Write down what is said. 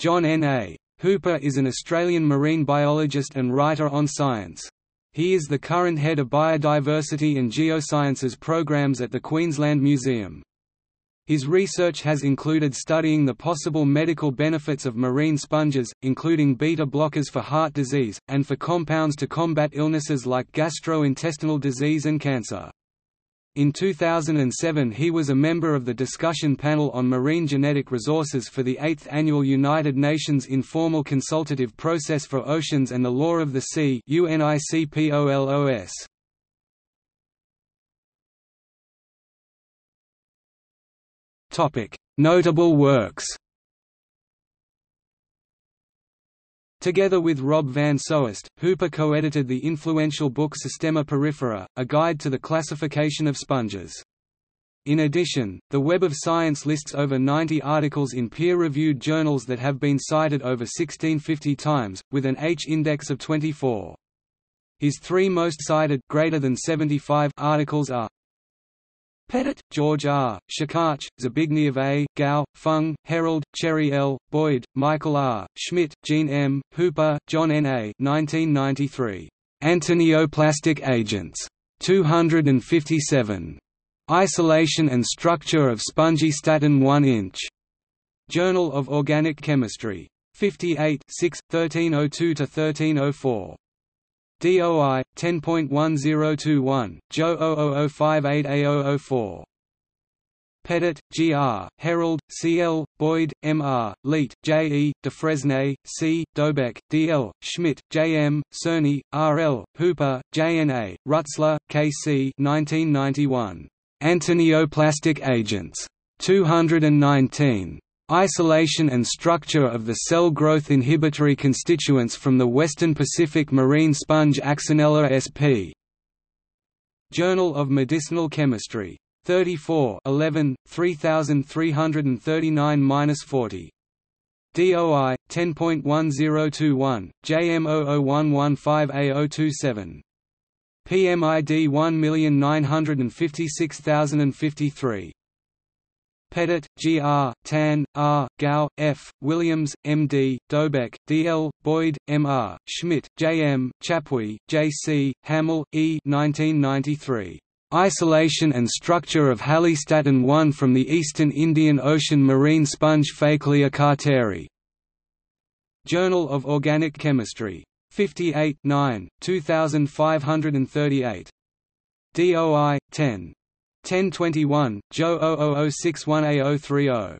John N. A. Hooper is an Australian marine biologist and writer on science. He is the current head of Biodiversity and Geosciences programs at the Queensland Museum. His research has included studying the possible medical benefits of marine sponges, including beta blockers for heart disease, and for compounds to combat illnesses like gastrointestinal disease and cancer. In 2007 he was a member of the discussion panel on marine genetic resources for the 8th Annual United Nations Informal Consultative Process for Oceans and the Law of the Sea UNICPOLOS. Notable works Together with Rob van Soest, Hooper co-edited the influential book Systema Porifera, a guide to the classification of sponges. In addition, the Web of Science lists over 90 articles in peer-reviewed journals that have been cited over 1650 times, with an H-index of 24. His three most cited greater than 75 articles are Pettit, George R., Shakach, Zbigniew A., Gao, Fung, Herold, Cherry L., Boyd, Michael R., Schmidt, Jean M., Hooper, John N. A. 1993. Antineoplastic agents. 257. Isolation and structure of spongistatin 1 inch. Journal of Organic Chemistry. 58 6, 1302–1304. DOI 10.1021 JO 0058A004 Pettit, G. R., Herold, C. L., Boyd, M. R., Leet, J. E., Dufresne, C., Dobek, D. L., Schmidt, J. M., Cerny, R. L., Hooper, J. N. A., Rutzler, K. C. 1991. Antineoplastic agents. 219. Isolation and structure of the cell growth inhibitory constituents from the Western Pacific marine sponge Axinella sp. Journal of Medicinal Chemistry. 34 11, 3339–40. DOI 10.1021 JM001115A027 PMID 1956053 Pettit, G. R., Tan, R., Gao, F., Williams, M. D., Dobek, D. L., Boyd, M. R., Schmidt, J. M., Chapuis, J. C., Hamill, E. 1993. Isolation and structure of Halistatin 1 from the eastern Indian Ocean marine sponge Phakellia carteri. Journal of Organic Chemistry. 58 9, 2538. DOI 10. 1021, JO 0061A030.